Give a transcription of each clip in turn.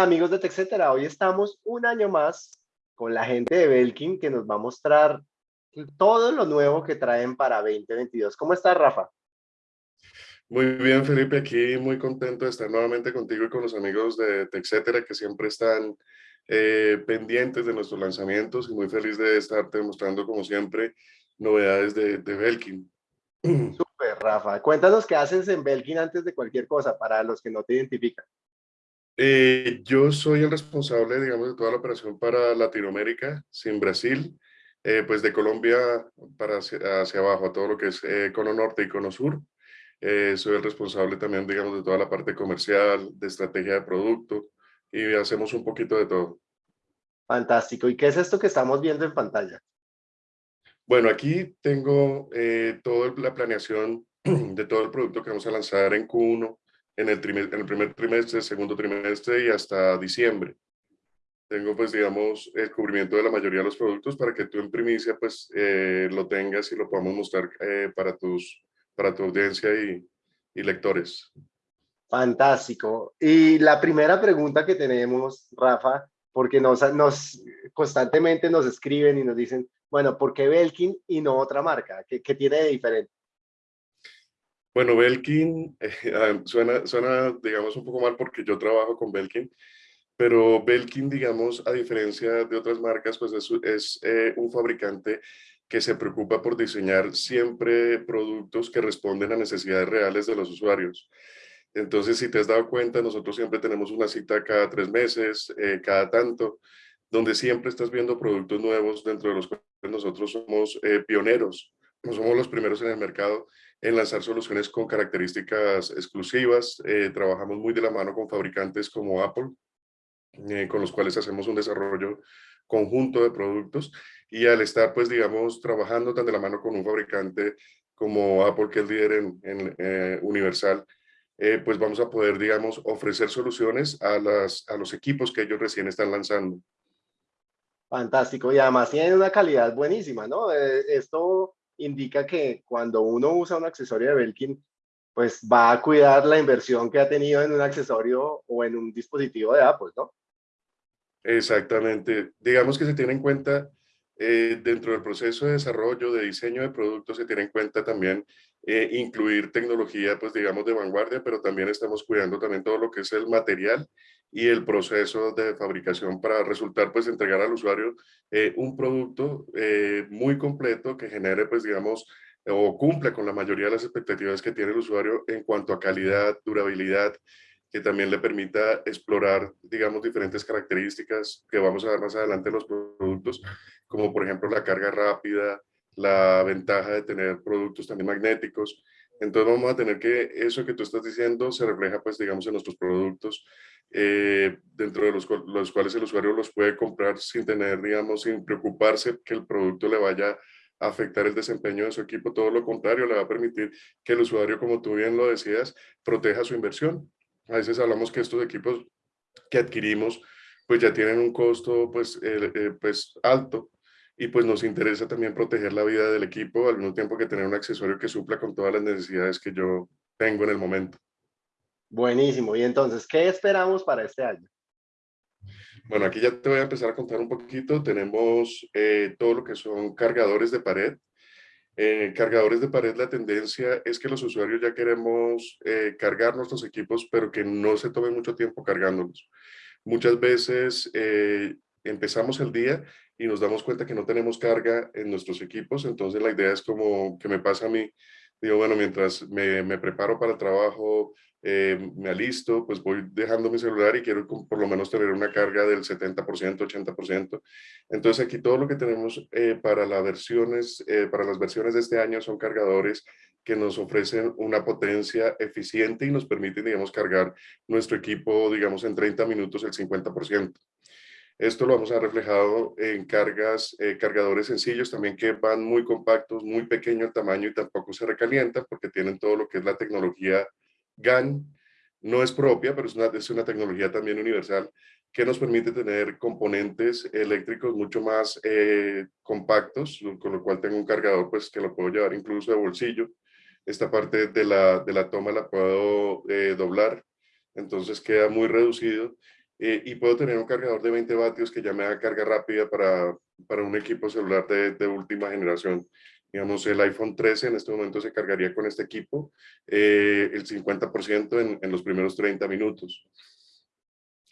Hola amigos de TechCetera, hoy estamos un año más con la gente de Belkin que nos va a mostrar todo lo nuevo que traen para 2022. ¿Cómo estás, Rafa? Muy bien, Felipe, aquí muy contento de estar nuevamente contigo y con los amigos de TechCetera que siempre están eh, pendientes de nuestros lanzamientos y muy feliz de estarte mostrando, como siempre, novedades de, de Belkin. Súper, Rafa. Cuéntanos qué haces en Belkin antes de cualquier cosa, para los que no te identifican. Eh, yo soy el responsable, digamos, de toda la operación para Latinoamérica, sin Brasil, eh, pues de Colombia para hacia, abajo, a todo lo que es eh, Cono Norte y Cono Sur. soy el responsable también, digamos, de toda la parte comercial, de estrategia de producto y hacemos un poquito de todo. Fantástico. ¿Y qué es esto que estamos viendo en pantalla? Bueno, aquí tengo toda la planeación de todo el producto que vamos a lanzar en Q1 en el, en el primer trimestre, segundo trimestre y hasta diciembre. Tengo, pues, digamos, el cubrimiento de la mayoría de los productos para que tú en primicia, pues, eh, lo tengas y lo podamos mostrar eh, para, tus, para tu audiencia y, y lectores. Fantástico. Y la primera pregunta que tenemos, Rafa, porque nos, nos constantemente nos escriben y nos dicen, bueno, ¿por qué Belkin y no otra marca? ¿Qué, qué tiene de diferente? Bueno, Belkin eh, suena, suena, digamos, un poco mal porque yo trabajo con Belkin, pero Belkin, digamos, a diferencia de otras marcas, pues es, es eh, un fabricante que se preocupa por diseñar siempre productos que responden a necesidades reales de los usuarios. Entonces, si te has dado cuenta, nosotros siempre tenemos una cita cada tres meses, eh, cada tanto, donde siempre estás viendo productos nuevos dentro de los cuales nosotros somos pioneros, no somos los primeros en el mercado en lanzar soluciones con características exclusivas. Eh, trabajamos muy de la mano con fabricantes como Apple, eh, con los cuales hacemos un desarrollo conjunto de productos y al estar, pues, digamos, trabajando tan de la mano con un fabricante como Apple, que es líder en, eh, Universal, pues vamos a poder, digamos, ofrecer soluciones a, las, a los equipos que ellos recién están lanzando. Fantástico, y además tienen una calidad buenísima, ¿no? esto indica que cuando uno usa un accesorio de Belkin, pues va a cuidar la inversión que ha tenido en un accesorio o en un dispositivo de Apple, ¿no? Exactamente. Digamos que se tiene en cuenta eh, dentro del proceso de desarrollo, de diseño de productos, se tiene en cuenta también eh, incluir tecnología, pues digamos, de vanguardia, pero también estamos cuidando también todo lo que es el material y el proceso de fabricación para resultar, pues, entregar al usuario eh, un producto eh, muy completo que genere, pues, digamos, o cumple con la mayoría de las expectativas que tiene el usuario en cuanto a calidad, durabilidad, que también le permita explorar, digamos, diferentes características que vamos a ver más adelante en los productos, como por ejemplo la carga rápida, la ventaja de tener productos también magnéticos. Entonces vamos a tener que eso que tú estás diciendo se refleja, pues, digamos, en nuestros productos, eh, dentro de los, los, cuales el usuario los puede comprar sin tener, digamos, sin preocuparse que el producto le vaya a afectar el desempeño de su equipo. Todo lo contrario, le va a permitir que el usuario, como tú bien lo decías, proteja su inversión. A veces hablamos que estos equipos que adquirimos, pues ya tienen un costo, pues, eh, pues alto, y pues nos interesa también proteger la vida del equipo al mismo tiempo que tener un accesorio que supla con todas las necesidades que yo tengo en el momento. Buenísimo. Y entonces, ¿qué esperamos para este año? Bueno, aquí ya te voy a empezar a contar un poquito. Tenemos eh, todo lo que son cargadores de pared. Eh, cargadores de pared, la tendencia es que los usuarios ya queremos eh, cargar nuestros equipos, pero que no se tome mucho tiempo cargándolos. Muchas veces empezamos el día y nos damos cuenta que no tenemos carga en nuestros equipos, entonces la idea es como que me pasa a mí, digo, bueno, mientras me, me preparo para el trabajo, eh, me alisto, pues voy dejando mi celular y quiero por lo menos tener una carga del 70%, 80%. Entonces aquí todo lo que tenemos eh, para, las versiones, eh, para las versiones de este año son cargadores que nos ofrecen una potencia eficiente y nos permiten, digamos, cargar nuestro equipo, digamos, en 30 minutos el 50%. Esto lo vamos a reflejado en cargas, eh, cargadores sencillos también que van muy compactos, muy pequeño el tamaño y tampoco se recalientan porque tienen todo lo que es la tecnología GAN. No es propia, pero es una, es una tecnología también universal que nos permite tener componentes eléctricos mucho más eh, compactos, con lo cual tengo un cargador pues que lo puedo llevar incluso de bolsillo. Esta parte de la, de la toma la puedo eh, doblar, entonces queda muy reducido eh, y puedo tener un cargador de 20 vatios que ya me da carga rápida para, para un equipo celular de, de, última generación. Digamos, el iPhone 13 en este momento se cargaría con este equipo eh, el 50% en, en los primeros 30 minutos.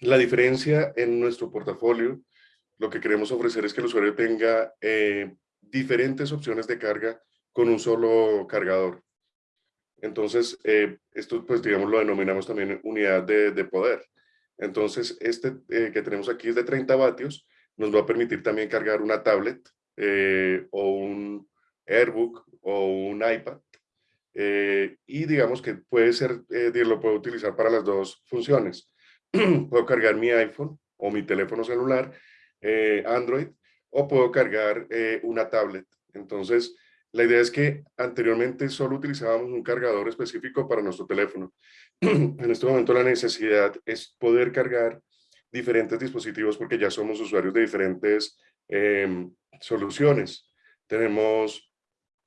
La diferencia en nuestro portafolio, lo que queremos ofrecer es que el usuario tenga eh, diferentes opciones de carga con un solo cargador. Entonces, eh, esto pues digamos lo denominamos también unidad de, de poder. Entonces, este eh, que tenemos aquí es de 30 vatios, nos va a permitir también cargar una tablet eh, o un Airbook o un iPad. Eh, y digamos que puede ser, lo puedo utilizar para las dos funciones. puedo cargar mi iPhone o mi teléfono celular, Android, o puedo cargar una tablet. Entonces, la idea es que anteriormente solo utilizábamos un cargador específico para nuestro teléfono. en este momento la necesidad es poder cargar diferentes dispositivos porque ya somos usuarios de diferentes eh, soluciones. Tenemos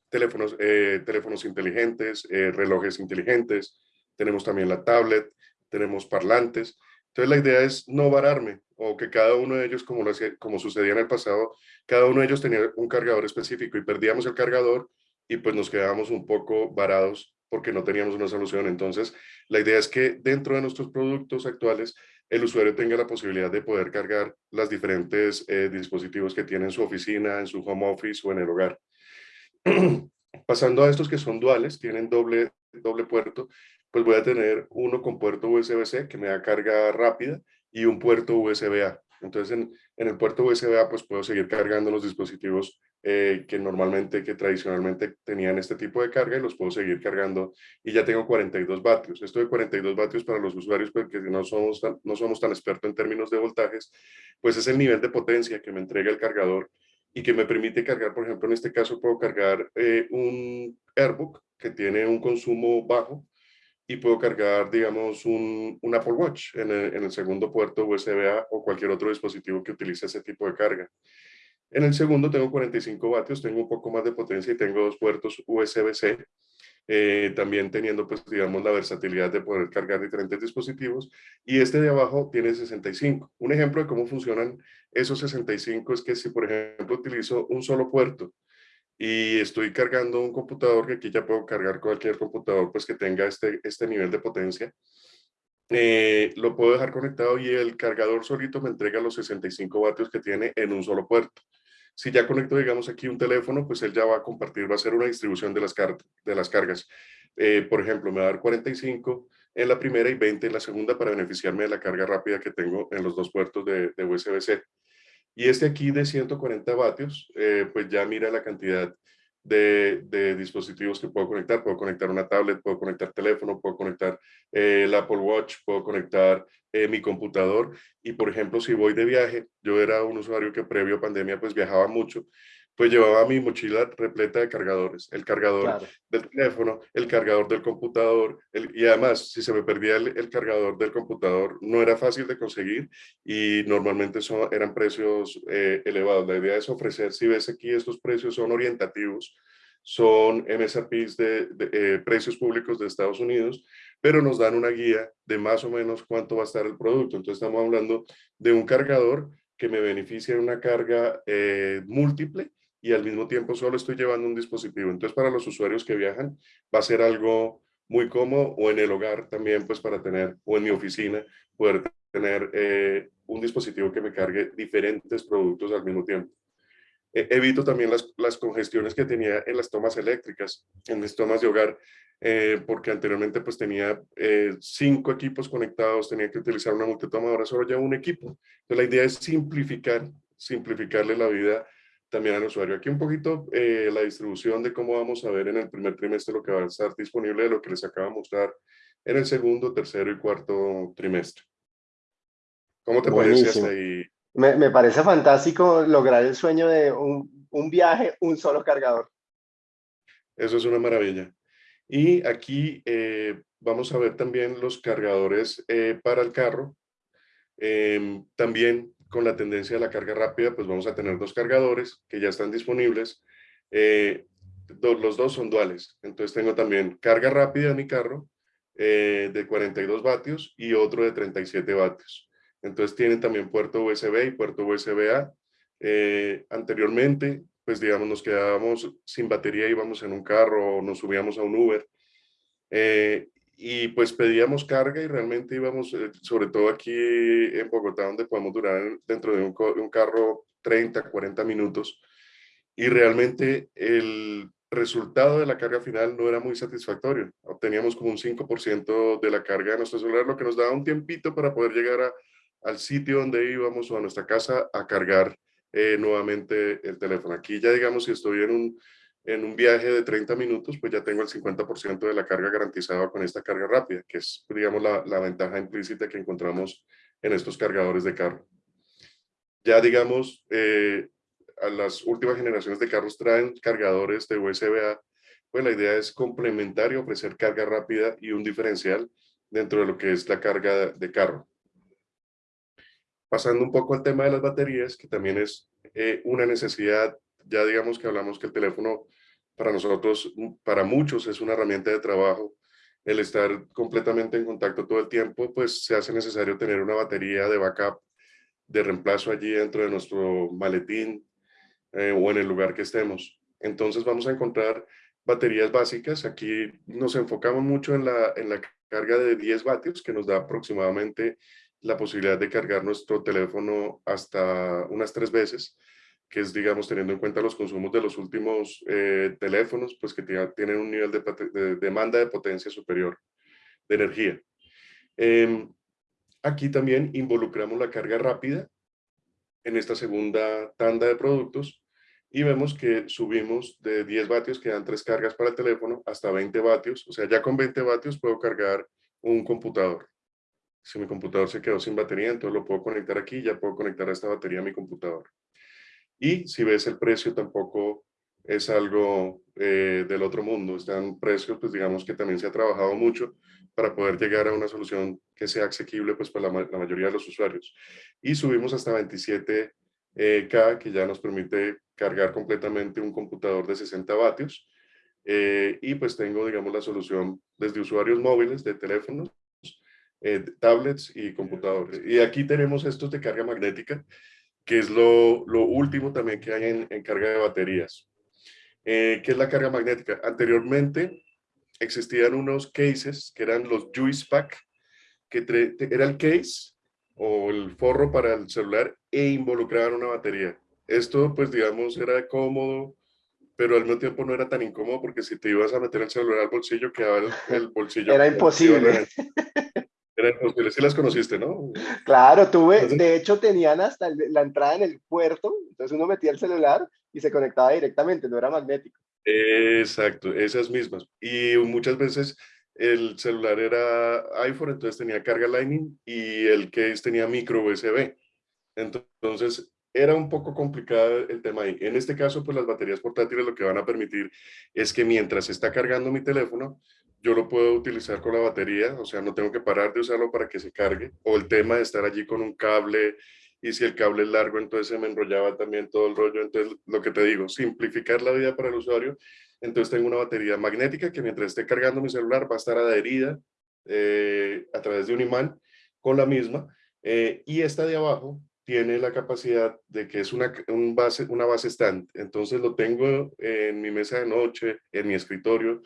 teléfonos, eh, teléfonos inteligentes, eh, relojes inteligentes, tenemos también la tablet, tenemos parlantes. Entonces la idea es no vararme o que cada uno de ellos, como, lo hacía, como sucedía en el pasado, cada uno de ellos tenía un cargador específico y perdíamos el cargador y pues nos quedábamos un poco varados porque no teníamos una solución. Entonces, la idea es que dentro de nuestros productos actuales, el usuario tenga la posibilidad de poder cargar los diferentes eh, dispositivos que tiene en su oficina, en su home office o en el hogar. Pasando a estos que son duales, tienen doble, doble puerto, pues voy a tener uno con puerto USB-C que me da carga rápida y un puerto USB-A. Entonces, en, en, el puerto USB-A, pues puedo seguir cargando los dispositivos eh, que normalmente, que tradicionalmente tenían este tipo de carga y los puedo seguir cargando y ya tengo 42 vatios. Esto de 42 vatios para los usuarios, porque no somos tan, no somos tan expertos en términos de voltajes, pues es el nivel de potencia que me entrega el cargador y que me permite cargar, por ejemplo, en este caso puedo cargar eh, un Airbook que tiene un consumo bajo y puedo cargar, digamos, un, un Apple Watch en el, en el, segundo puerto USB-A o cualquier otro dispositivo que utilice ese tipo de carga. En el segundo tengo 45 vatios, tengo un poco más de potencia y tengo dos puertos USB-C, eh, también teniendo, pues, digamos, la versatilidad de poder cargar diferentes dispositivos. Y este de abajo tiene 65. Un ejemplo de cómo funcionan esos 65 es que si, por ejemplo, utilizo un solo puerto, y estoy cargando un computador, que aquí ya puedo cargar cualquier computador pues que tenga este, este nivel de potencia, eh, lo puedo dejar conectado y el cargador solito me entrega los 65 vatios que tiene en un solo puerto. Si ya conecto, digamos, aquí un teléfono, pues él ya va a compartir, va a hacer una distribución de las, car de las cargas. Eh, por ejemplo, me va a dar 45 en la primera y 20 en la segunda para beneficiarme de la carga rápida que tengo en los dos puertos de, de USB-C. Y este aquí de 140 vatios, eh, pues ya mira la cantidad de, dispositivos que puedo conectar. Puedo conectar una tablet, puedo conectar teléfono, puedo conectar eh, el Apple Watch, puedo conectar eh, mi computador. Y por ejemplo, si voy de viaje, yo era un usuario que previo pandemia pues viajaba mucho pues llevaba mi mochila repleta de cargadores, el cargador claro. del teléfono, el cargador del computador, el, y además si se me perdía el, el, cargador del computador no era fácil de conseguir y normalmente son, eran precios eh, elevados. La idea es ofrecer, si ves aquí estos precios son orientativos, son MSRPs de, de eh, precios públicos de Estados Unidos, pero nos dan una guía de más o menos cuánto va a estar el producto. Entonces estamos hablando de un cargador que me beneficia en una carga eh, múltiple y al mismo tiempo solo estoy llevando un dispositivo. Entonces, para los usuarios que viajan, va a ser algo muy cómodo o en el hogar también, pues para tener, o en mi oficina, poder tener eh, un dispositivo que me cargue diferentes productos al mismo tiempo. Eh, evito también las, las, congestiones que tenía en las tomas eléctricas, en mis tomas de hogar, eh, porque anteriormente pues tenía eh, cinco equipos conectados, tenía que utilizar una multitoma, ahora solo llevo un equipo. Entonces la idea es simplificar, simplificarle la vida también al usuario. Aquí un poquito eh, la distribución de cómo vamos a ver en el primer trimestre lo que va a estar disponible de lo que les acabo de mostrar en el segundo, tercero y cuarto trimestre. ¿Cómo te Buenísimo. parece hasta ahí? Me, me, parece fantástico lograr el sueño de un, un, viaje, un solo cargador. Eso es una maravilla. Y aquí eh, vamos a ver también los cargadores eh, para el carro. Eh, también con la tendencia de la carga rápida, pues vamos a tener dos cargadores que ya están disponibles. Eh, los dos son duales. Entonces tengo también carga rápida en mi carro eh, de 42 vatios y otro de 37 vatios. Entonces tienen también puerto USB y puerto USB-A. Eh, anteriormente, pues digamos, nos quedábamos sin batería, íbamos en un carro o nos subíamos a un Uber. Eh, y pues pedíamos carga y realmente íbamos, eh, sobre todo aquí en Bogotá, donde podemos durar dentro de un, un carro 30, 40 minutos. Y realmente el resultado de la carga final no era muy satisfactorio. Obteníamos como un 5% de la carga de nuestro celular, lo que nos daba un tiempito para poder llegar a, al sitio donde íbamos o a nuestra casa a cargar eh, nuevamente el teléfono. Aquí ya digamos si estoy en un, en un viaje de 30 minutos, pues ya tengo el 50% de la carga garantizada con esta carga rápida, que es digamos la, la ventaja implícita que encontramos en estos cargadores de carro. Ya digamos, eh, a las últimas generaciones de carros traen cargadores de USB-A, pues la idea es complementar y ofrecer carga rápida y un diferencial dentro de lo que es la carga de carro. Pasando un poco al tema de las baterías, que también es eh, una necesidad, ya digamos que hablamos que el teléfono para nosotros, para muchos es una herramienta de trabajo, el estar completamente en contacto todo el tiempo, pues se hace necesario tener una batería de backup, de reemplazo allí dentro de nuestro maletín eh, o en el lugar que estemos. Entonces vamos a encontrar baterías básicas. Aquí nos enfocamos mucho en la, en la carga de 10 vatios, que nos da aproximadamente la posibilidad de cargar nuestro teléfono hasta unas tres veces, que es, digamos, teniendo en cuenta los consumos de los últimos eh, teléfonos, pues que tienen un nivel de, demanda de potencia superior de energía. Em, aquí también involucramos la carga rápida en esta segunda tanda de productos y vemos que subimos de 10 vatios, que dan tres cargas para el teléfono, hasta 20 vatios. O sea, ya con 20 vatios puedo cargar un computador si mi computador se quedó sin batería, entonces lo puedo conectar aquí, ya puedo conectar esta batería a mi computador. Y si ves el precio tampoco es algo eh, del otro mundo, están precios, pues digamos que también se ha trabajado mucho para poder llegar a una solución que sea asequible pues para la, mayoría de los usuarios. Y subimos hasta 27K, eh, que ya nos permite cargar completamente un computador de 60 vatios. Eh, y pues tengo, digamos, la solución desde usuarios móviles de teléfonos eh, tablets y computadores. Y aquí tenemos estos de carga magnética, que es lo, lo último también que hay en, en carga de baterías. Eh, ¿Qué es la carga magnética? Anteriormente existían unos cases que eran los Juice Pack, que era el case o el forro para el celular e involucraban una batería. Esto, pues digamos, era cómodo, pero al mismo tiempo no era tan incómodo porque si te ibas a meter el celular al bolsillo, quedaba el, el bolsillo. Era imposible. sí las conociste, ¿no? Claro, tuve, de hecho tenían hasta la entrada en el puerto, entonces uno metía el celular y se conectaba directamente, no era magnético. Exacto, esas mismas. Y muchas veces el celular era iPhone, entonces tenía carga Lightning y el case tenía micro USB. Entonces era un poco complicado el tema ahí. En este caso, pues las baterías portátiles lo que van a permitir es que mientras está cargando mi teléfono, yo lo puedo utilizar con la batería, o sea, no tengo que parar de usarlo para que se cargue, o el tema de estar allí con un cable, y si el cable es largo, entonces se me enrollaba también todo el rollo, entonces lo que te digo, simplificar la vida para el usuario, entonces tengo una batería magnética que mientras esté cargando mi celular va a estar adherida eh, a través de un imán con la misma, eh, y esta de abajo tiene la capacidad de que es una, un base, una base stand, entonces lo tengo en mi mesa de noche, en mi escritorio,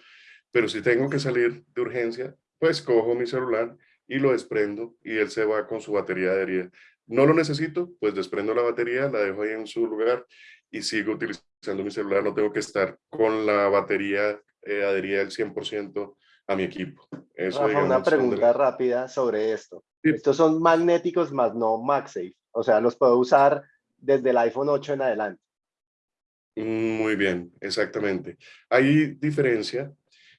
pero si tengo que salir de urgencia, pues cojo mi celular y lo desprendo y él se va con su batería adherida. No lo necesito, pues desprendo la batería, la dejo ahí en su lugar y sigo utilizando mi celular. No tengo que estar con la batería eh, adherida al 100% a mi equipo. Eso, una pregunta rápida sobre esto. Estos son magnéticos más no MagSafe. O sea, los puedo usar desde el iPhone 8 en adelante. Muy bien, exactamente. Hay diferencia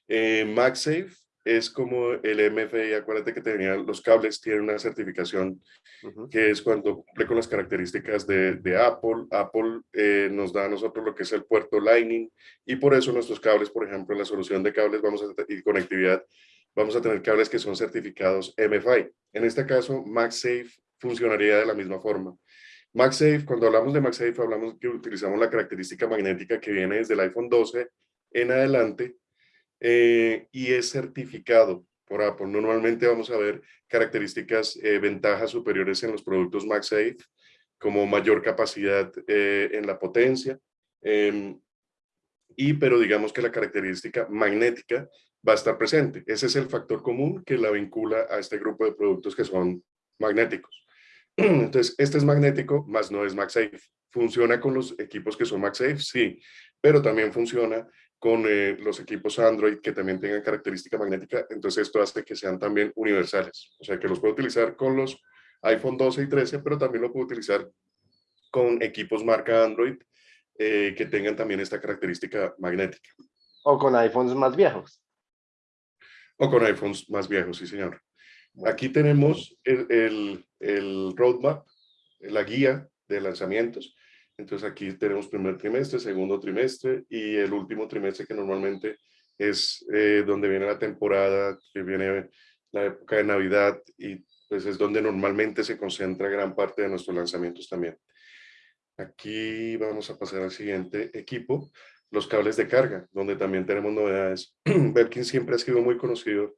eh, MagSafe es como el MFI, acuérdate que tenían los cables, tienen una certificación que es cuando cumple con las características de, de Apple. Apple eh, nos da a nosotros lo que es el puerto Lightning y por eso nuestros cables, por ejemplo, en la solución de cables vamos a, y conectividad, vamos a tener cables que son certificados MFI. En este caso, MagSafe funcionaría de la misma forma. MagSafe, cuando hablamos de MagSafe, hablamos que utilizamos la característica magnética que viene desde el iPhone 12 en adelante, eh, y es certificado por Apple. Normalmente vamos a ver características, eh, ventajas superiores en los productos MagSafe, como mayor capacidad eh, en la potencia, em, y pero digamos que la característica magnética va a estar presente. Ese es el factor común que la vincula a este grupo de productos que son magnéticos. Entonces, este es magnético, más no es MagSafe. ¿Funciona con los equipos que son MagSafe? Sí, pero también funciona con eh, los equipos Android que también tengan característica magnética. Entonces, esto hace que sean también universales. O sea, que los puedo utilizar con los iPhone 12 y 13, pero también lo puedo utilizar con equipos marca Android eh, que tengan también esta característica magnética. O con iPhones más viejos. O con iPhones más viejos, sí señor. Aquí tenemos el, el, roadmap, la guía de lanzamientos. Entonces aquí tenemos primer trimestre, segundo trimestre y el último trimestre que normalmente es eh, donde viene la temporada, que viene la época de Navidad y pues es donde normalmente se concentra gran parte de nuestros lanzamientos también. Aquí vamos a pasar al siguiente equipo, los cables de carga, donde también tenemos novedades. Belkin siempre ha sido muy conocido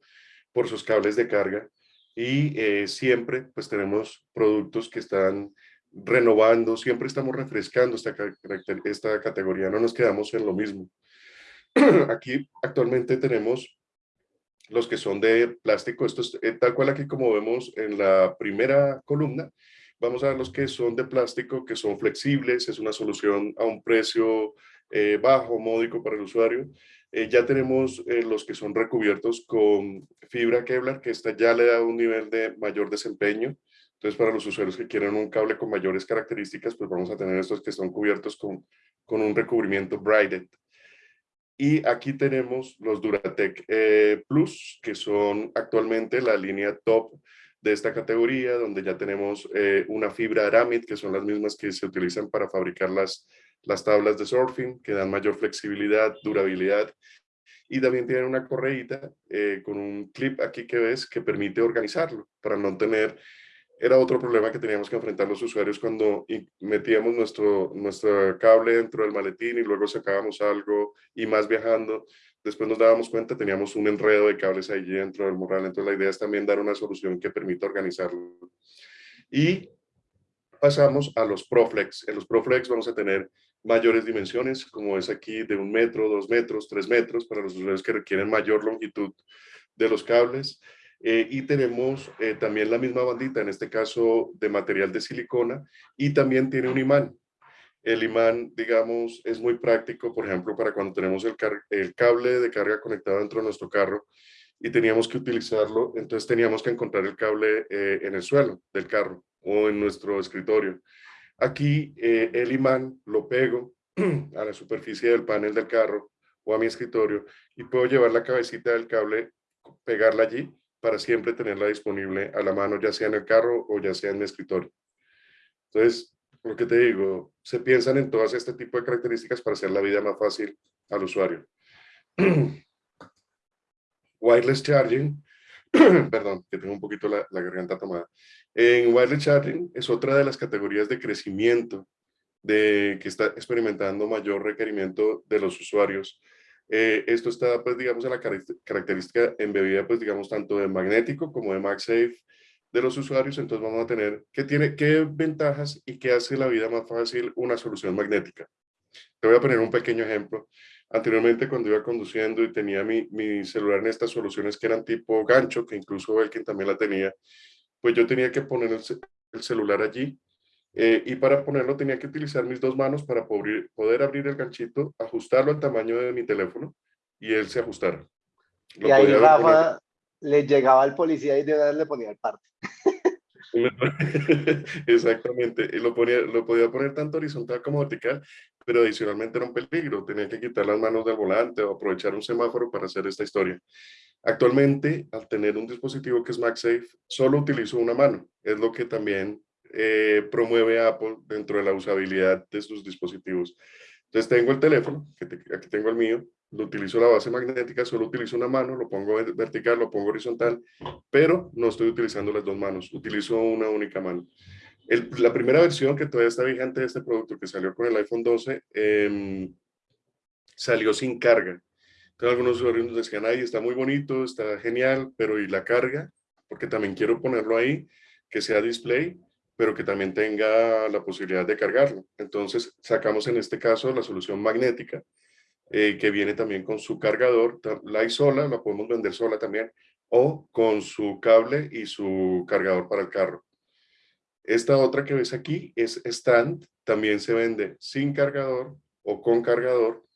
por sus cables de carga y eh, siempre pues tenemos productos que están renovando, siempre estamos refrescando esta, esta categoría, no nos quedamos en lo mismo. Aquí actualmente tenemos los que son de plástico, esto es eh, tal cual aquí como vemos en la primera columna, vamos a ver los que son de plástico, que son flexibles, es una solución a un precio eh, bajo, módico para el usuario. Eh, ya tenemos los que son recubiertos con fibra Kevlar, que esta ya le da un nivel de mayor desempeño. Entonces, para los usuarios que quieren un cable con mayores características, pues vamos a tener estos que son cubiertos con, con un recubrimiento braided. Y aquí tenemos los Duratec Plus, que son actualmente la línea top de esta categoría, donde ya tenemos eh, una fibra Aramid, que son las mismas que se utilizan para fabricar las, las tablas de surfing, que dan mayor flexibilidad, durabilidad, y también tienen una correíta eh, con un clip aquí que ves que permite organizarlo, para no tener... Era otro problema que teníamos que enfrentar los usuarios cuando metíamos nuestro, nuestro cable dentro del maletín y luego sacábamos algo y más viajando después nos dábamos cuenta, teníamos un enredo de cables ahí dentro del morral, entonces la idea es también dar una solución que permita organizarlo. Y pasamos a los Proflex. En los Proflex vamos a tener mayores dimensiones, como es aquí de un metro, dos metros, tres metros, para los usuarios que requieren mayor longitud de los cables. Eh, y tenemos eh, también la misma bandita, en este caso de material de silicona, y también tiene un imán. El imán, digamos, es muy práctico, por ejemplo, para cuando tenemos el, cable de carga conectado dentro de nuestro carro y teníamos que utilizarlo, entonces teníamos que encontrar el cable eh, en el suelo del carro o en nuestro escritorio. Aquí el imán lo pego a la superficie del panel del carro o a mi escritorio y puedo llevar la cabecita del cable, pegarla allí para siempre tenerla disponible a la mano, ya sea en el carro o ya sea en mi escritorio. Entonces, lo que te digo, se piensan en todas este tipo de características para hacer la vida más fácil al usuario. wireless charging, perdón, que tengo un poquito la, garganta tomada. En wireless charging es otra de las categorías de crecimiento de, que está experimentando mayor requerimiento de los usuarios. Eh, esto está, pues, digamos, en la característica embebida, pues, digamos, tanto de magnético como de MagSafe, de los usuarios, entonces vamos a tener qué tiene, qué ventajas y qué hace la vida más fácil una solución magnética. Te voy a poner un pequeño ejemplo. Anteriormente cuando iba conduciendo y tenía mi, mi celular en estas soluciones que eran tipo gancho, que incluso quien también la tenía, pues yo tenía que poner el, celular allí eh, y para ponerlo tenía que utilizar mis dos manos para poder, poder abrir el ganchito, ajustarlo al tamaño de mi teléfono y él se ajustara. y ahí Rafa le llegaba al policía y de verdad le ponía el parte. Exactamente, lo, ponía, lo podía poner tanto horizontal como vertical, pero adicionalmente era un peligro, tenía que quitar las manos del volante o aprovechar un semáforo para hacer esta historia. Actualmente, al tener un dispositivo que es MagSafe, solo utilizo una mano, es lo que también eh, promueve Apple dentro de la usabilidad de sus dispositivos. Entonces tengo el teléfono, que aquí tengo el mío, lo utilizo la base magnética, solo utilizo una mano, lo pongo vertical, lo pongo horizontal, pero no estoy utilizando las dos manos, utilizo una única mano. la primera versión que todavía está vigente de este producto, que salió con el iPhone 12, em, salió sin carga. algunos usuarios nos decían, ahí está muy bonito, está genial, pero ¿y la carga? Porque también quiero ponerlo ahí, que sea display, pero que también tenga la posibilidad de cargarlo. Entonces sacamos en este caso la solución magnética, eh, que viene también con su cargador, la hay sola, la podemos vender sola también, o con su cable y su cargador para el carro. Esta otra que ves aquí es stand, también se vende sin cargador o con cargador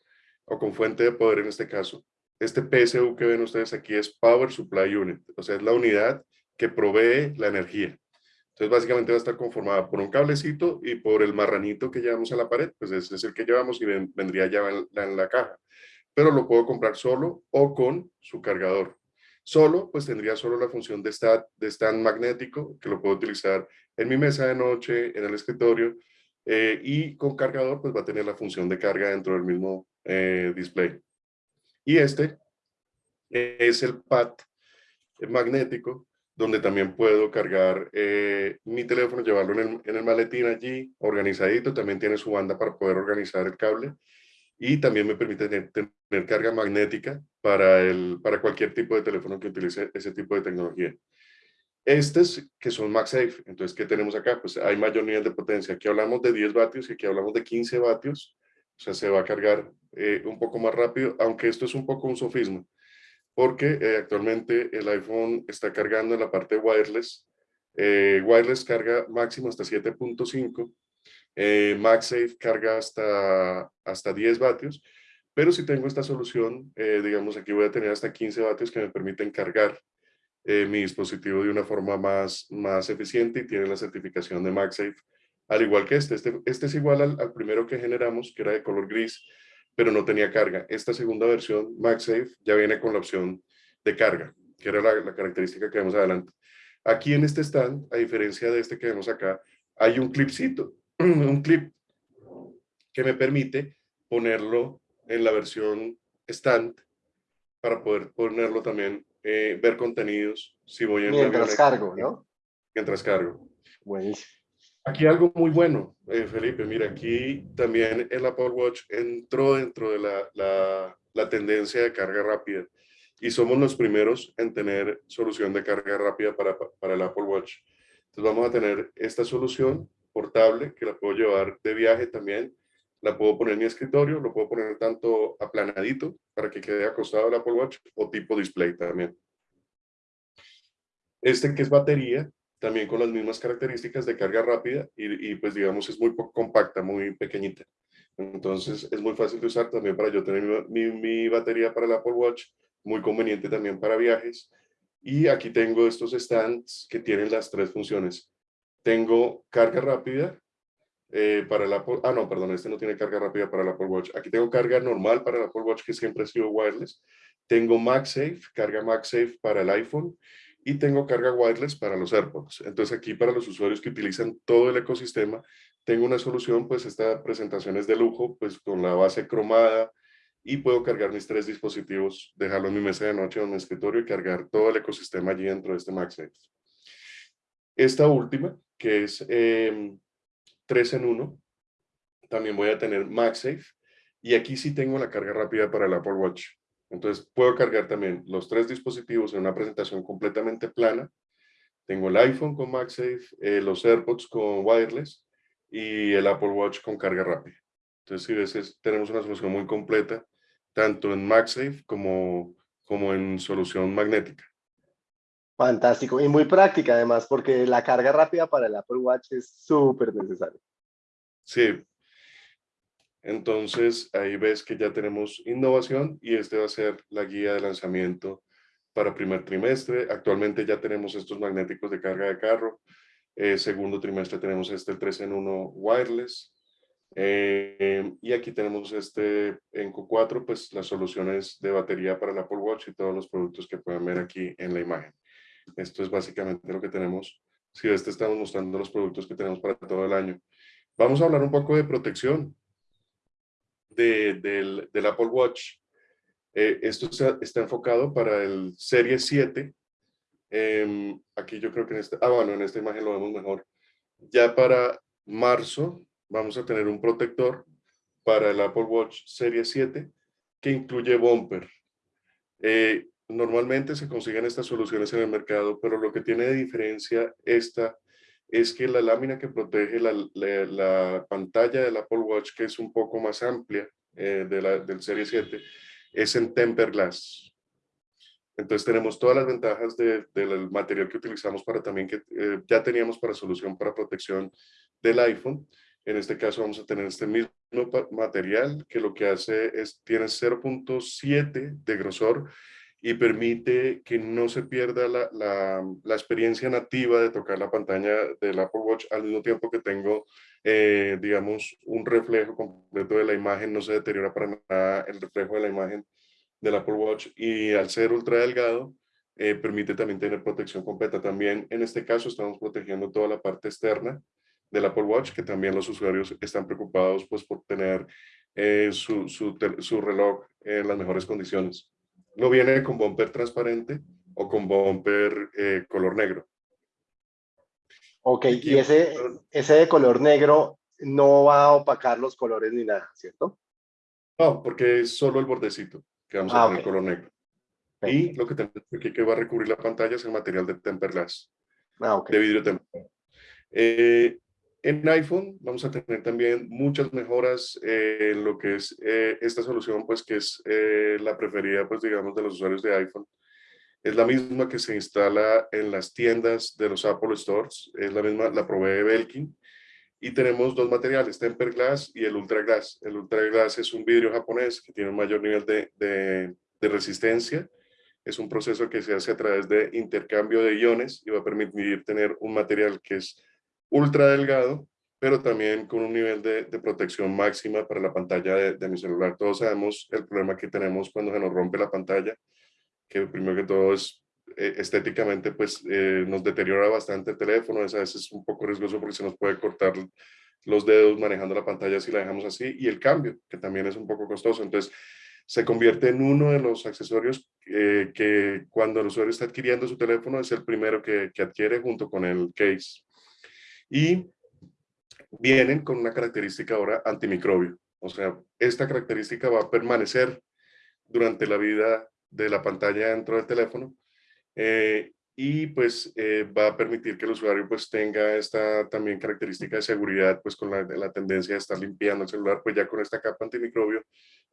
o con fuente de poder en este caso. Este PSU que ven ustedes aquí es Power Supply Unit, o sea, es la unidad que provee la energía. Entonces, básicamente va a estar conformada por un cablecito y por el marranito que llevamos a la pared, pues ese es el que llevamos y vendría ya en la, caja. Pero lo puedo comprar solo o con su cargador. Solo, pues tendría solo la función de stand, de stand magnético, que lo puedo utilizar en mi mesa de noche, en el escritorio, eh, y con cargador, pues va a tener la función de carga dentro del mismo eh, display. Y este es el pad magnético, donde también puedo cargar eh, mi teléfono, llevarlo en el, en el, maletín allí, organizadito, también tiene su banda para poder organizar el cable y también me permite tener, carga magnética para, el, para cualquier tipo de teléfono que utilice ese tipo de tecnología. Estos que son MagSafe, entonces, ¿qué tenemos acá? Pues hay mayor nivel de potencia. Aquí hablamos de 10 vatios y aquí hablamos de 15 vatios. O sea, se va a cargar eh, un poco más rápido, aunque esto es un poco un sofismo, porque eh, actualmente el iPhone está cargando en la parte wireless. Eh, wireless carga máximo hasta 7.5 eh, MagSafe carga hasta, hasta 10 vatios, pero si tengo esta solución, eh, digamos aquí voy a tener hasta 15 vatios que me permiten cargar eh, mi dispositivo de una forma más, más eficiente y tiene la certificación de MagSafe, al igual que este. Este, este es igual al, primero que generamos, que era de color gris, pero no tenía carga. Esta segunda versión, MagSafe, ya viene con la opción de carga, que era la, la característica que vemos adelante. Aquí en este stand, a diferencia de este que vemos acá, hay un clipcito un clip que me permite ponerlo en la versión stand para poder ponerlo también, eh, ver contenidos si voy en Mientras cargo, ¿no? Mientras cargo. Buenísimo. Aquí algo muy bueno, eh, Felipe, mira, aquí también el Apple Watch entró dentro de la, la, tendencia de carga rápida y somos los primeros en tener solución de carga rápida para, para el Apple Watch. Entonces vamos a tener esta solución portable que la puedo llevar de viaje también. La puedo poner en mi escritorio, lo puedo poner tanto aplanadito para que quede acostado el Apple Watch o tipo display también. Este que es batería, también con las mismas características de carga rápida y, pues digamos es muy compacta, muy pequeñita. Entonces es muy fácil de usar también para yo tener mi, batería para el Apple Watch, muy conveniente también para viajes. Y aquí tengo estos stands que tienen las tres funciones. Tengo carga rápida eh, para el Apple, ah no, perdón, este no tiene carga rápida para el Apple Watch. Aquí tengo carga normal para el Apple Watch que siempre ha sido wireless. Tengo MagSafe, carga MagSafe para el iPhone y tengo carga wireless para los AirPods. Entonces aquí para los usuarios que utilizan todo el ecosistema, tengo una solución, pues esta presentación es de lujo, pues con la base cromada y puedo cargar mis tres dispositivos, dejarlo en mi mesa de noche o en mi escritorio y cargar todo el ecosistema allí dentro de este MagSafe. Esta última, que es 3 em, en 1, también voy a tener MagSafe. Y aquí sí tengo la carga rápida para el Apple Watch. Entonces puedo cargar también los tres dispositivos en una presentación completamente plana. Tengo el iPhone con MagSafe, eh, los AirPods con wireless y el Apple Watch con carga rápida. Entonces, si ves, tenemos una solución muy completa, tanto en MagSafe como, como en solución magnética. Fantástico y muy práctica además, porque la carga rápida para el Apple Watch es súper necesaria. Sí. Entonces ahí ves que ya tenemos innovación y este va a ser la guía de lanzamiento para primer trimestre. Actualmente ya tenemos estos magnéticos de carga de carro. Eh, segundo trimestre tenemos este 3 en 1 wireless. Eh, y aquí tenemos este en Q4, pues las soluciones de batería para el Apple Watch y todos los productos que pueden ver aquí en la imagen. Esto es básicamente lo que tenemos. Si este estamos mostrando los productos que tenemos para todo el año. Vamos a hablar un poco de protección del, Apple Watch. Eh, esto está, enfocado para el Serie 7. Em, aquí yo creo que en esta, ah, bueno, en esta imagen lo vemos mejor. Ya para marzo vamos a tener un protector para el Apple Watch Serie 7 que incluye bumper. Eh, normalmente se consiguen estas soluciones en el mercado, pero lo que tiene de diferencia esta es que la lámina que protege la, la, pantalla del Apple Watch, que es un poco más amplia eh, de la, del Serie 7, es en temper glass. Entonces tenemos todas las ventajas de, del material que utilizamos para también que eh, ya teníamos para solución para protección del iPhone. En este caso vamos a tener este mismo material que lo que hace es, tiene 0.7 de grosor y permite que no se pierda la, la, experiencia nativa de tocar la pantalla del Apple Watch al mismo tiempo que tengo, eh, digamos, un reflejo completo de la imagen, no se deteriora para nada el reflejo de la imagen del Apple Watch y al ser ultra delgado eh, permite también tener protección completa. También en este caso estamos protegiendo toda la parte externa del Apple Watch que también los usuarios están preocupados pues por tener eh, su, su, su, reloj en las mejores condiciones. No viene con bumper transparente o con bumper eh, color negro. Ok, y ese, ese de color negro no va a opacar los colores ni nada, ¿cierto? No, porque es solo el bordecito que vamos a ah, color negro. Y lo que tenemos aquí que va a recubrir la pantalla es el material de temper glass, ah, de vidrio temperado. Eh, en iPhone vamos a tener también muchas mejoras en lo que es eh, esta solución, pues que es eh, la preferida, pues digamos, de los usuarios de iPhone. Es la misma que se instala en las tiendas de los Apple Stores, es la misma, la provee Belkin. Y tenemos dos materiales, Temper Glass y el Ultra Glass. El Ultra Glass es un vidrio japonés que tiene un mayor nivel de, de, resistencia. Es un proceso que se hace a través de intercambio de iones y va a permitir tener un material que es ultra delgado, pero también con un nivel de, protección máxima para la pantalla de, mi celular. Todos sabemos el problema que tenemos cuando se nos rompe la pantalla, que primero que todo es eh, estéticamente pues eh, nos deteriora bastante el teléfono, es a veces un poco riesgoso porque se nos puede cortar los dedos manejando la pantalla si la dejamos así, y el cambio, que también es un poco costoso. Entonces, se convierte en uno de los accesorios eh, que cuando el usuario está adquiriendo su teléfono es el primero que adquiere junto con el case. Y vienen con una característica ahora antimicrobio. O sea, esta característica va a permanecer durante la vida de la pantalla dentro del teléfono eh, y pues eh, va a permitir que el usuario pues tenga esta también característica de seguridad pues con la, la, tendencia de estar limpiando el celular pues ya con esta capa antimicrobio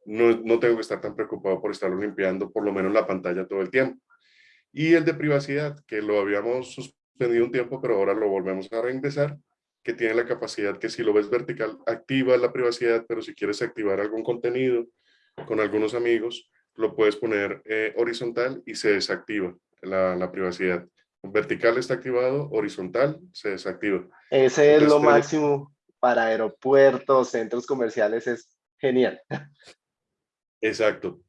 no, no tengo que estar tan preocupado por estarlo limpiando por lo menos la pantalla todo el tiempo y el de privacidad que lo habíamos suspendido un tiempo pero ahora lo volvemos a reingresar que tiene la capacidad que si lo ves vertical activa la privacidad pero si quieres activar algún contenido con algunos amigos lo puedes poner eh, horizontal y se desactiva la, privacidad. Vertical está activado, horizontal se desactiva. Ese es lo máximo para aeropuertos, centros comerciales, es genial. Exacto.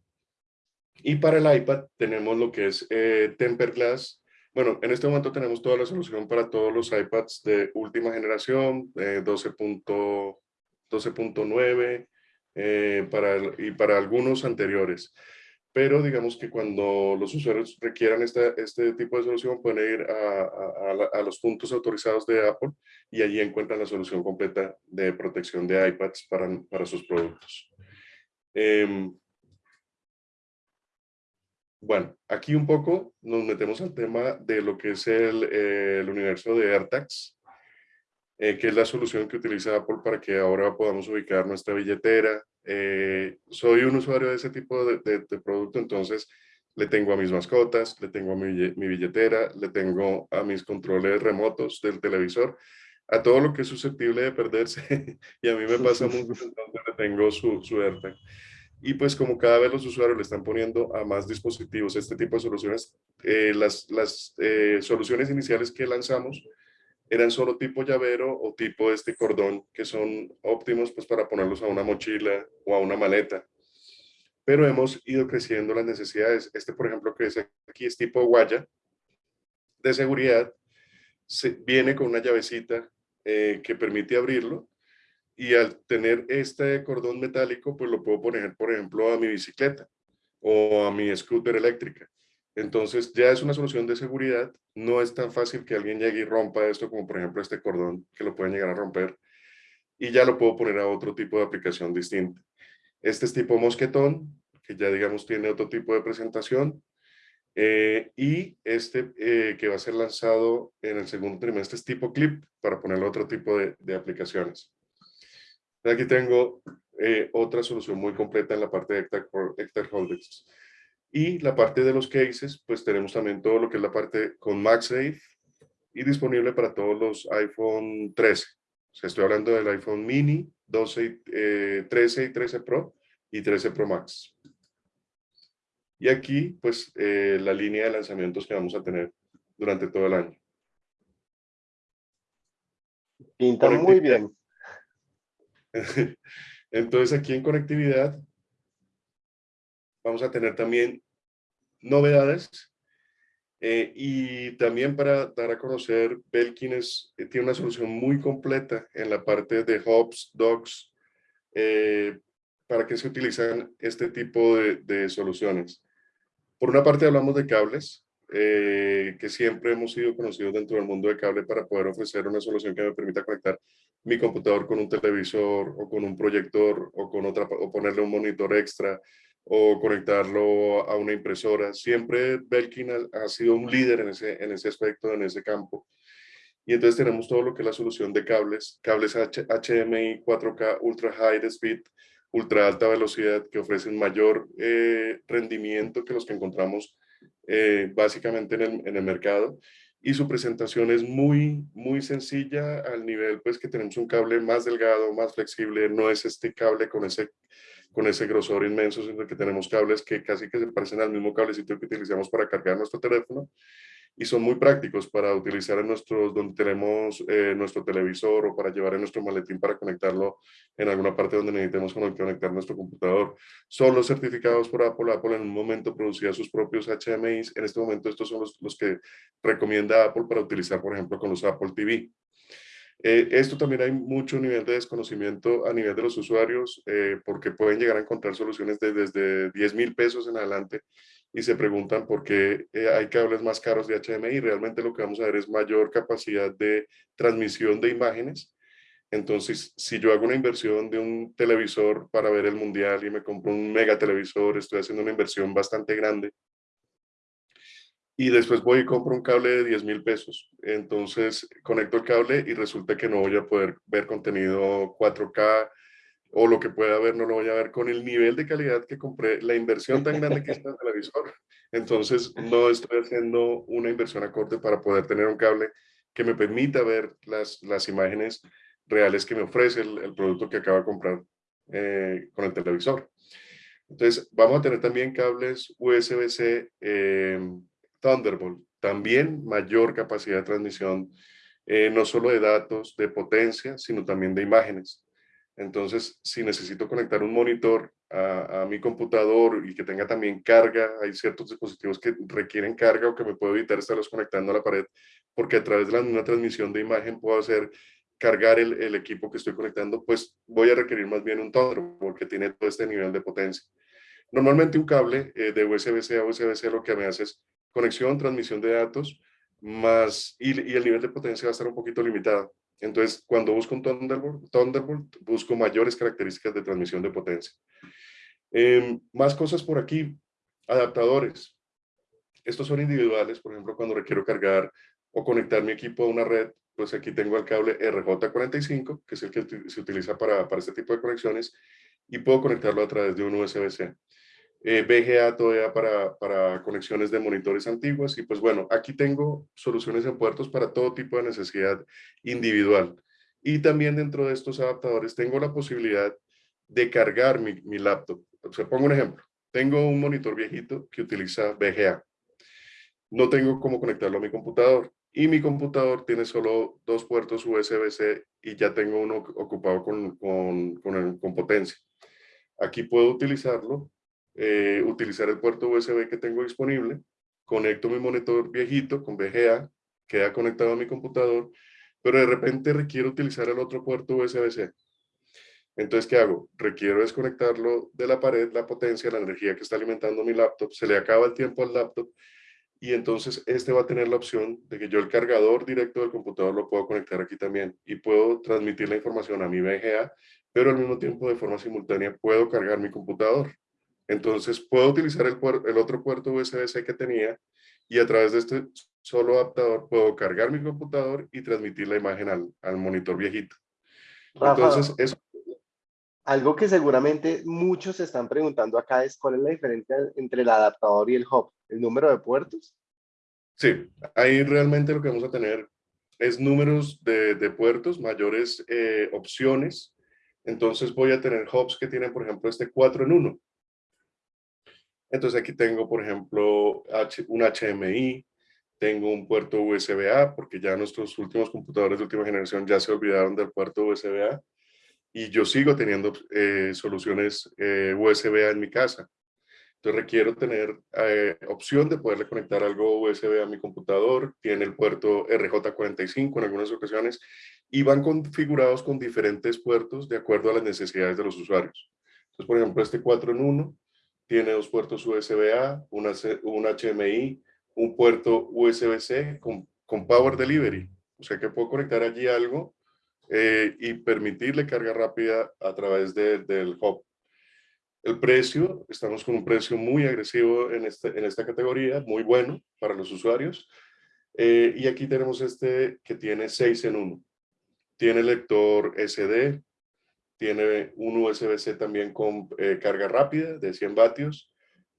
Y para el iPad tenemos lo que es eh, Temper Glass. Bueno, en este momento tenemos toda la solución para todos los iPads de última generación, eh, 12.9 eh, para, y para algunos anteriores pero digamos que cuando los usuarios requieran este, este tipo de solución pueden ir a, a, los puntos autorizados de Apple y allí encuentran la solución completa de protección de iPads para, para sus productos. Eh, bueno, aquí un poco nos metemos al tema de lo que es el, eh, el universo de AirTags, eh, que es la solución que utiliza Apple para que ahora podamos ubicar nuestra billetera, eh, soy un usuario de ese tipo de, producto, entonces le tengo a mis mascotas, le tengo a mi, billetera, le tengo a mis controles remotos del televisor, a todo lo que es susceptible de perderse. y a mí me pasa mucho, entonces le tengo su, su AirTag. Y pues como cada vez los usuarios le están poniendo a más dispositivos este tipo de soluciones, eh, las, las eh, soluciones iniciales que lanzamos eran solo tipo llavero o tipo este cordón, que son óptimos pues para ponerlos a una mochila o a una maleta. Pero hemos ido creciendo las necesidades. Este, por ejemplo, que es aquí es tipo guaya de seguridad. Se, viene con una llavecita eh, que permite abrirlo y al tener este cordón metálico, pues lo puedo poner, por ejemplo, a mi bicicleta o a mi scooter eléctrica. Entonces ya es una solución de seguridad, no es tan fácil que alguien llegue y rompa esto como por ejemplo este cordón que lo pueden llegar a romper y ya lo puedo poner a otro tipo de aplicación distinta. Este es tipo mosquetón que ya digamos tiene otro tipo de presentación, eh, y este eh, que va a ser lanzado en el segundo trimestre es tipo clip para ponerle otro tipo de aplicaciones. Aquí tengo eh, otra solución muy completa en la parte de Hectare, Holdings. Y la parte de los cases, pues tenemos también todo lo que es la parte con MagSafe y disponible para todos los iPhone 13. O sea, estoy hablando del iPhone mini, 12, 13 y 13 Pro y 13 Pro Max. Y aquí, pues, eh, la línea de lanzamientos que vamos a tener durante todo el año. Pinta muy bien. Entonces, aquí en conectividad vamos a tener también novedades eh, y también para dar a conocer, Belkin es, eh, tiene una solución muy completa en la parte de hubs, docks, para que se utilizan este tipo de soluciones. Por una parte hablamos de cables, eh, que siempre hemos sido conocidos dentro del mundo de cable para poder ofrecer una solución que me permita conectar mi computador con un televisor o con un proyector o, con otra, o ponerle un monitor extra o conectarlo a una impresora. Siempre Belkin ha, sido un líder en ese, en ese aspecto, en ese campo. Y entonces tenemos todo lo que es la solución de cables, cables HDMI 4K Ultra High Speed, ultra alta velocidad que ofrecen mayor eh, rendimiento que los que encontramos eh, básicamente en el, en el, mercado y su presentación es muy muy sencilla al nivel pues que tenemos un cable más delgado, más flexible, no es este cable con ese con ese grosor inmenso, sino que tenemos cables que casi que se parecen al mismo cablecito que utilizamos para cargar nuestro teléfono y son muy prácticos para utilizar en nuestros, donde tenemos eh, nuestro televisor o para llevar en nuestro maletín para conectarlo en alguna parte donde necesitemos conectar nuestro computador. Son los certificados por Apple. Apple en un momento producía sus propios HMIs. En este momento estos son los, los que recomienda Apple para utilizar, por ejemplo, con los Apple TV. Eh, esto también hay mucho nivel de desconocimiento a nivel de los usuarios eh, porque pueden llegar a encontrar soluciones de, desde 10 mil pesos en adelante y se preguntan por qué eh, hay cables más caros de HDMI. Realmente lo que vamos a ver es mayor capacidad de transmisión de imágenes. Entonces, si yo hago una inversión de un televisor para ver el mundial y me compro un mega televisor, estoy haciendo una inversión bastante grande. Y después voy y compro un cable de 10 mil pesos. Entonces, conecto el cable y resulta que no voy a poder ver contenido 4K, o lo que pueda ver no lo voy a ver con el nivel de calidad que compré, la inversión tan grande que es el televisor. Entonces no estoy haciendo una inversión acorde para poder tener un cable que me permita ver las, las imágenes reales que me ofrece el, producto que acabo de comprar eh, con el televisor. Entonces vamos a tener también cables USB-C eh, Thunderbolt, también mayor capacidad de transmisión, eh, no solo de datos, de potencia, sino también de imágenes. Entonces, si necesito conectar un monitor a, mi computador y que tenga también carga, hay ciertos dispositivos que requieren carga o que me puedo evitar estarlos conectando a la pared, porque a través de misma transmisión de imagen puedo hacer cargar el, equipo que estoy conectando, pues voy a requerir más bien un Thunderbolt porque tiene todo este nivel de potencia. Normalmente un cable eh, de USB-C a USB-C lo que me hace es conexión, transmisión de datos, más, y, y el nivel de potencia va a estar un poquito limitado. Entonces, cuando busco un Thunderbolt, Thunderbolt busco mayores características de transmisión de potencia. Em, más cosas por aquí, adaptadores. Estos son individuales, por ejemplo, cuando requiero cargar o conectar mi equipo a una red, pues aquí tengo el cable RJ45, que es el que se utiliza para, para este tipo de conexiones, y puedo conectarlo a través de un USB-C eh, todavía para, para conexiones de monitores antiguos y pues bueno, aquí tengo soluciones en puertos para todo tipo de necesidad individual. Y también dentro de estos adaptadores tengo la posibilidad de cargar mi, mi laptop. O sea, pongo un ejemplo. Tengo un monitor viejito que utiliza VGA. No tengo cómo conectarlo a mi computador. Y mi computador tiene solo dos puertos USB-C y ya tengo uno ocupado con, con, con, con potencia. Aquí puedo utilizarlo eh, utilizar el puerto USB que tengo disponible, conecto mi monitor viejito con VGA, queda conectado a mi computador, pero de repente requiero utilizar el otro puerto USB-C. Entonces, ¿qué hago? Requiero desconectarlo de la pared, la potencia, la energía que está alimentando mi laptop, se le acaba el tiempo al laptop y entonces este va a tener la opción de que yo el cargador directo del computador lo puedo conectar aquí también y puedo transmitir la información a mi VGA, pero al mismo tiempo de forma simultánea puedo cargar mi computador. Entonces puedo utilizar el, el otro puerto USB-C que tenía y a través de este solo adaptador puedo cargar mi computador y transmitir la imagen al, al monitor viejito. Entonces, eso... Algo que seguramente muchos se están preguntando acá es cuál es la diferencia entre el adaptador y el hub, el número de puertos. Sí, ahí realmente lo que vamos a tener es números de, de puertos, mayores eh, opciones. Entonces voy a tener hubs que tienen, por ejemplo, este 4 en 1. Entonces aquí tengo, por ejemplo, un HMI, tengo un puerto USB-A, porque ya nuestros últimos computadores de última generación ya se olvidaron del puerto USB-A, y yo sigo teniendo eh, soluciones eh, USB-A en mi casa. Entonces requiero tener eh, opción de poderle conectar algo USB a mi computador, tiene el puerto RJ45 en algunas ocasiones, y van configurados con diferentes puertos de acuerdo a las necesidades de los usuarios. Entonces, por ejemplo, este 4 en 1 tiene dos puertos USB-A, un HMI, un puerto USB-C con, con, Power Delivery. O sea que puedo conectar allí algo eh, y permitirle carga rápida a través del hub. El precio, estamos con un precio muy agresivo en, este, en esta categoría, muy bueno para los usuarios. Eh, y aquí tenemos este que tiene 6 en 1. Tiene lector SD, tiene un USB-C también con eh, carga rápida de 100 vatios,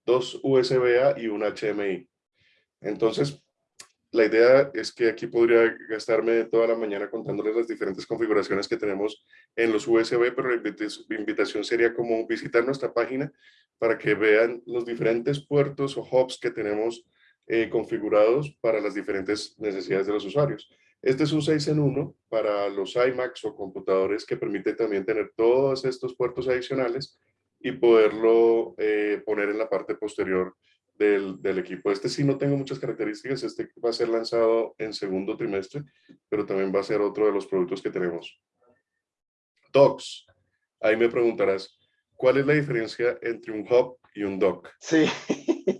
dos USB-A y un HMI. Entonces, la idea es que aquí podría gastarme toda la mañana contándoles las diferentes configuraciones que tenemos en los USB, pero la invitación sería como visitar nuestra página para que vean los diferentes puertos o hubs que tenemos eh, configurados para las diferentes necesidades de los usuarios. Este es un 6 en 1 para los iMacs o computadores que permite también tener todos estos puertos adicionales y poderlo eh, poner en la parte posterior del, del, equipo. Este sí no tengo muchas características, este va a ser lanzado en segundo trimestre, pero también va a ser otro de los productos que tenemos. Docks, ahí me preguntarás, ¿cuál es la diferencia entre un hub y un dock? Sí.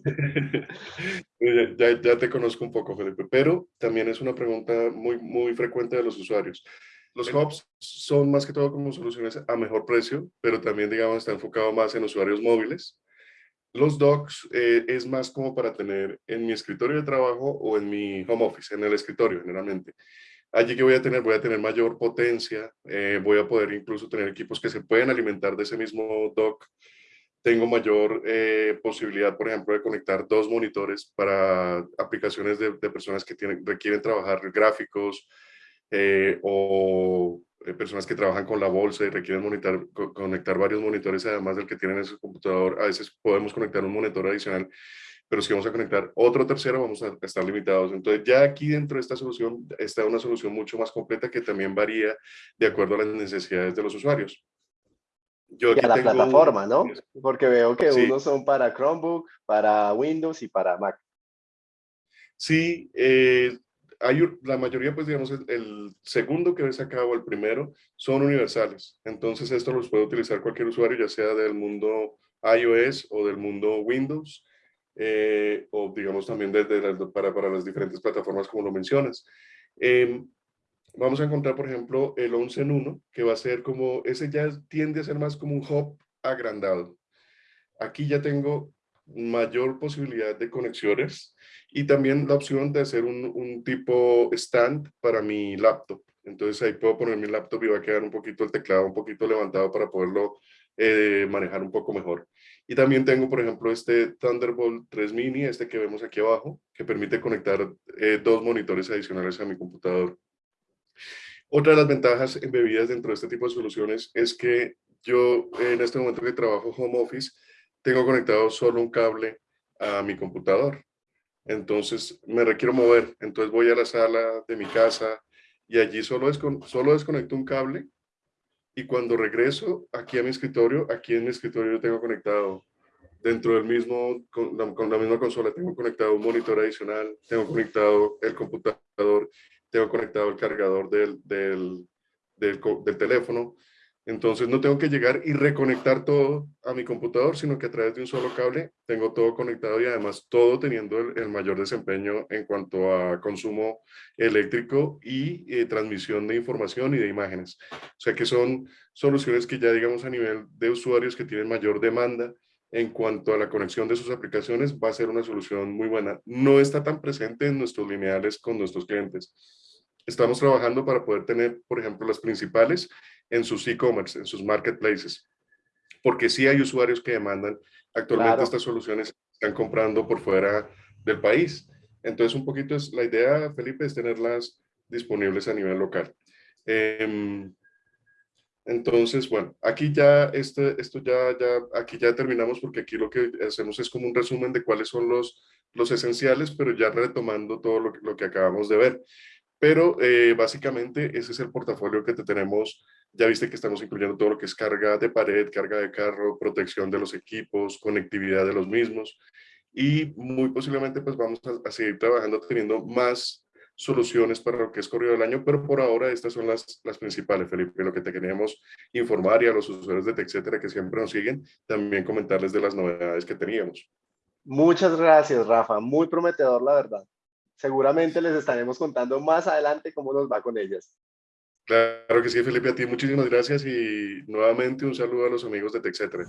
ya, ya, te conozco un poco, Felipe, pero también es una pregunta muy, muy frecuente de los usuarios. Los hubs son más que todo como soluciones a mejor precio, pero también, digamos, está enfocado más en usuarios móviles. Los docks eh, es más como para tener en mi escritorio de trabajo o en mi home office, en el escritorio generalmente. Allí que voy a tener, voy a tener mayor potencia, eh, voy a poder incluso tener equipos que se pueden alimentar de ese mismo dock tengo mayor eh, posibilidad, por ejemplo, de conectar dos monitores para aplicaciones de, personas que tienen, requieren trabajar gráficos eh, o eh, personas que trabajan con la bolsa y requieren conectar varios monitores además del que tienen en su computador. A veces podemos conectar un monitor adicional, pero si vamos a conectar otro tercero vamos a estar limitados. Entonces ya aquí dentro de esta solución está una solución mucho más completa que también varía de acuerdo a las necesidades de los usuarios y a la plataforma, ¿no? Porque veo que unos son para Chromebook, para Windows y para Mac. Sí, eh, hay, la mayoría, pues digamos, el, segundo que ves acá o el primero son universales. Entonces esto los puede utilizar cualquier usuario, ya sea del mundo iOS o del mundo Windows, eh, o digamos también desde para, para las diferentes plataformas como lo mencionas. Em, vamos a encontrar, por ejemplo, el 11 en 1, que va a ser como, ese ya tiende a ser más como un hub agrandado. Aquí ya tengo mayor posibilidad de conexiones y también la opción de hacer un, un, tipo stand para mi laptop. Entonces ahí puedo poner mi laptop y va a quedar un poquito el teclado un poquito levantado para poderlo eh, manejar un poco mejor. Y también tengo, por ejemplo, este Thunderbolt 3 Mini, este que vemos aquí abajo, que permite conectar eh, dos monitores adicionales a mi computador. Otra de las ventajas embebidas dentro de este tipo de soluciones es que yo en este momento que trabajo home office, tengo conectado solo un cable a mi computador. Entonces me requiero mover. Entonces voy a la sala de mi casa y allí solo, solo desconecto un cable y cuando regreso aquí a mi escritorio, aquí en mi escritorio yo tengo conectado dentro del mismo, con la, con la misma consola, tengo conectado un monitor adicional, tengo conectado el computador tengo conectado el cargador del, del, del, teléfono. Entonces no tengo que llegar y reconectar todo a mi computador, sino que a través de un solo cable tengo todo conectado y además todo teniendo el, mayor desempeño en cuanto a consumo eléctrico y eh, transmisión de información y de imágenes. O sea que son soluciones que ya digamos a nivel de usuarios que tienen mayor demanda, en cuanto a la conexión de sus aplicaciones, va a ser una solución muy buena. No está tan presente en nuestros lineales con nuestros clientes. Estamos trabajando para poder tener, por ejemplo, las principales en sus e-commerce, en sus marketplaces, porque sí hay usuarios que demandan. Actualmente estas soluciones están comprando por fuera del país. Entonces, un poquito es la idea, Felipe, es tenerlas disponibles a nivel local. Em, entonces, bueno, aquí ya, este, esto ya, ya, aquí ya terminamos porque aquí lo que hacemos es como un resumen de cuáles son los, los esenciales, pero ya retomando todo lo, lo que acabamos de ver. Pero eh, básicamente ese es el portafolio que te tenemos. Ya viste que estamos incluyendo todo lo que es carga de pared, carga de carro, protección de los equipos, conectividad de los mismos. Y muy posiblemente pues vamos a, a seguir trabajando teniendo más soluciones para lo que es corrido del año, pero por ahora estas son las, las principales, Felipe, lo que te queríamos informar y a los usuarios de TechCetera que siempre nos siguen, también comentarles de las novedades que teníamos. Muchas gracias, Rafa. Muy prometedor, la verdad. Seguramente les estaremos contando más adelante cómo nos va con ellas. Claro que sí, Felipe, a ti muchísimas gracias y nuevamente un saludo a los amigos de TechCetera.